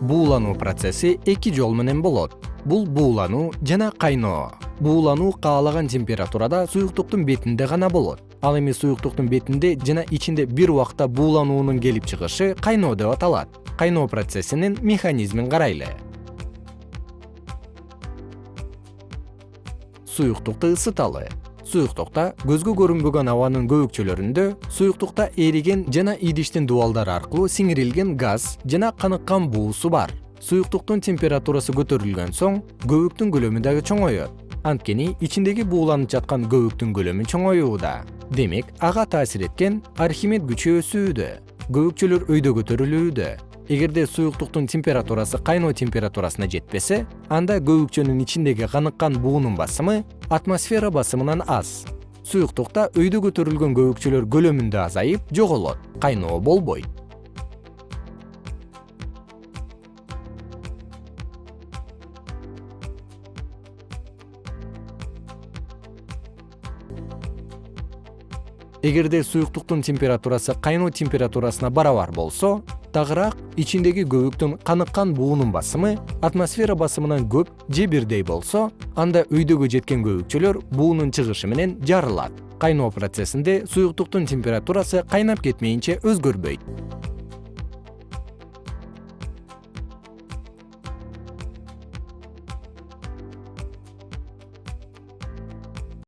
буулануу процесси эки жол менен болот. Бул буулануу жана кайноо. Буулануу каалаган температурада суюктуктун бетинде гана болот. Ал эми суюктуктун бетинде жана ичинде бир убакта буулануунун келип чыгышы кайноо деп аталат. Кайноо процессинин механизмин карайлы. Суюктукту ысыталы суюктукта көзгө көрүнбөгөн абанын көбүкчөлөрүндө суюктукта эриген жана идиштин дубалдары аркылуу сиңирилген газ жана каныккан буусу бар. Суюктуктун температурасы көтөрүлгөн соң көбүктүн көлөмү дагы чоңоет анткени ичиндеги бууланып жаткан көбүктүн көлөмү чоңоюуда. Демек ага таасир эткен архимед күчү өсүүдө көбүкчөлөр өйдө көтөрүлүүдө эгерде суюктуктун температурасы кайноо температурасына жетпесе анда көбүкчөнүн ичиндеги каныккан буунун басымы атмосфера басымынан аз. Суюктукта өйдө көтөрүлгөн көбүкчөлөр көлөмүндө азайып жоголот кайноо болбойт. Эгерде суюктуктун температурасы кайноо температурасына барабар болсо тагыраак ичиндеги көбүктүн каныккан буунун басымы атмосфера басымынан көп же бирдей болсо анда өйдөгө жеткен көбүкчөлөр буунун чыгышы менен жарылат. Кайноо процессинде суюктуктун температурасы кайнап кетмейинче өзгөрбөйт